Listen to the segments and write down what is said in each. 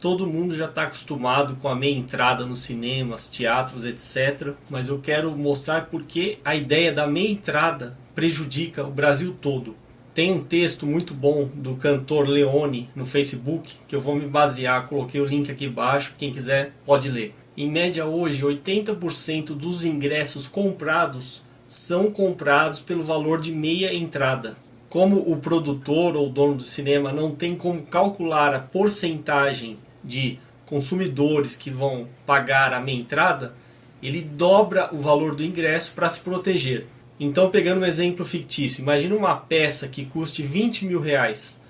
todo mundo já está acostumado com a meia entrada nos cinemas, teatros, etc. Mas eu quero mostrar porque a ideia da meia entrada prejudica o Brasil todo. Tem um texto muito bom do cantor Leone no Facebook que eu vou me basear, coloquei o link aqui embaixo, quem quiser pode ler. Em média hoje, 80% dos ingressos comprados são comprados pelo valor de meia entrada. Como o produtor ou dono do cinema não tem como calcular a porcentagem de consumidores que vão pagar a meia entrada, ele dobra o valor do ingresso para se proteger. Então, pegando um exemplo fictício, imagina uma peça que custe 20 mil reais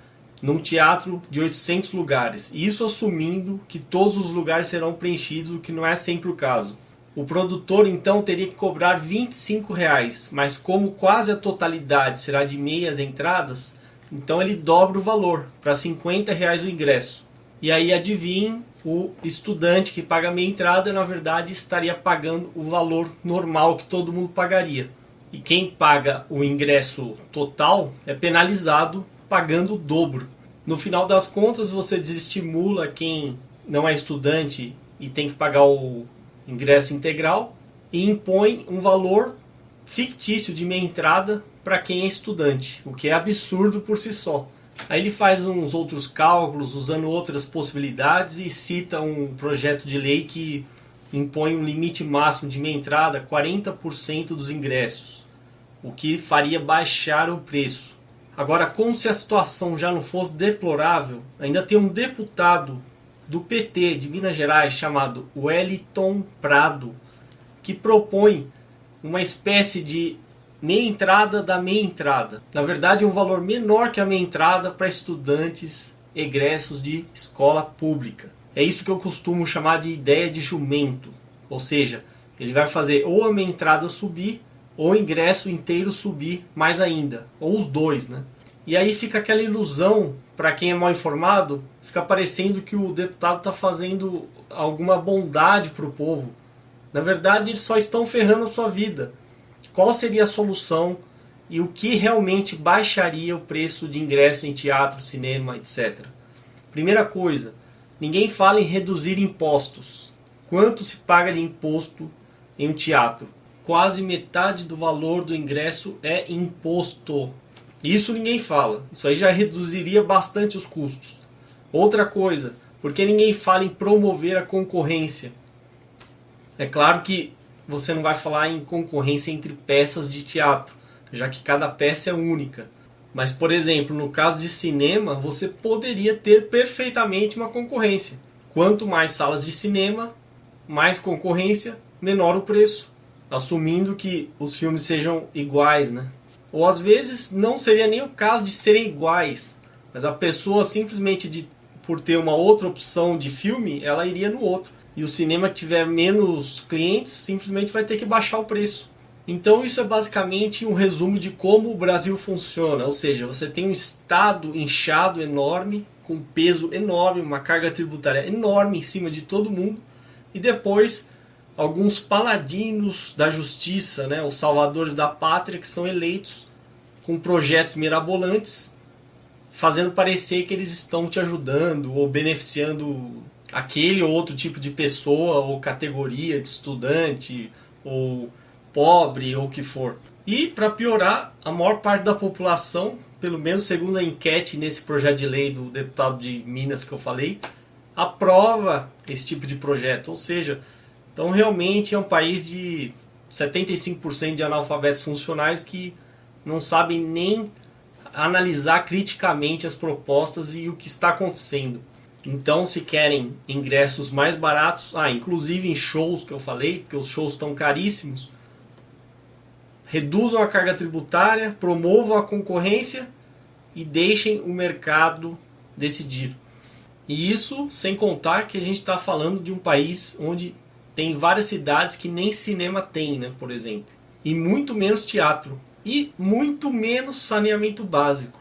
num teatro de 800 lugares. Isso assumindo que todos os lugares serão preenchidos, o que não é sempre o caso. O produtor então teria que cobrar 25 reais, mas como quase a totalidade será de meias entradas, então ele dobra o valor para 50 reais o ingresso. E aí adivinhe, o estudante que paga meia entrada na verdade estaria pagando o valor normal que todo mundo pagaria. E quem paga o ingresso total é penalizado pagando o dobro. No final das contas você desestimula quem não é estudante e tem que pagar o ingresso integral e impõe um valor fictício de meia entrada para quem é estudante, o que é absurdo por si só. Aí ele faz uns outros cálculos usando outras possibilidades e cita um projeto de lei que impõe um limite máximo de meia entrada 40% dos ingressos, o que faria baixar o preço. Agora, como se a situação já não fosse deplorável, ainda tem um deputado do PT de Minas Gerais chamado Wellington Prado, que propõe uma espécie de meia entrada da meia entrada. Na verdade, um valor menor que a meia entrada para estudantes egressos de escola pública. É isso que eu costumo chamar de ideia de jumento. Ou seja, ele vai fazer ou a meia entrada subir ou o ingresso inteiro subir mais ainda, ou os dois, né? E aí fica aquela ilusão, para quem é mal informado, fica parecendo que o deputado está fazendo alguma bondade para o povo. Na verdade, eles só estão ferrando a sua vida qual seria a solução e o que realmente baixaria o preço de ingresso em teatro, cinema, etc. Primeira coisa, ninguém fala em reduzir impostos. Quanto se paga de imposto em um teatro? Quase metade do valor do ingresso é imposto. Isso ninguém fala. Isso aí já reduziria bastante os custos. Outra coisa, porque ninguém fala em promover a concorrência. É claro que você não vai falar em concorrência entre peças de teatro, já que cada peça é única. Mas, por exemplo, no caso de cinema, você poderia ter perfeitamente uma concorrência. Quanto mais salas de cinema, mais concorrência, menor o preço. Assumindo que os filmes sejam iguais, né? Ou às vezes não seria nem o caso de serem iguais, mas a pessoa simplesmente de, por ter uma outra opção de filme, ela iria no outro e o cinema que tiver menos clientes simplesmente vai ter que baixar o preço. Então isso é basicamente um resumo de como o Brasil funciona, ou seja, você tem um estado inchado enorme, com peso enorme, uma carga tributária enorme em cima de todo mundo, e depois alguns paladinos da justiça, né, os salvadores da pátria, que são eleitos com projetos mirabolantes, fazendo parecer que eles estão te ajudando ou beneficiando aquele ou outro tipo de pessoa ou categoria de estudante ou pobre ou o que for. E para piorar, a maior parte da população, pelo menos segundo a enquete nesse projeto de lei do deputado de Minas que eu falei, aprova esse tipo de projeto. Ou seja, então realmente é um país de 75% de analfabetos funcionais que não sabem nem analisar criticamente as propostas e o que está acontecendo. Então, se querem ingressos mais baratos, ah, inclusive em shows que eu falei, porque os shows estão caríssimos, reduzam a carga tributária, promovam a concorrência e deixem o mercado decidir. E isso sem contar que a gente está falando de um país onde tem várias cidades que nem cinema tem, né, por exemplo. E muito menos teatro. E muito menos saneamento básico.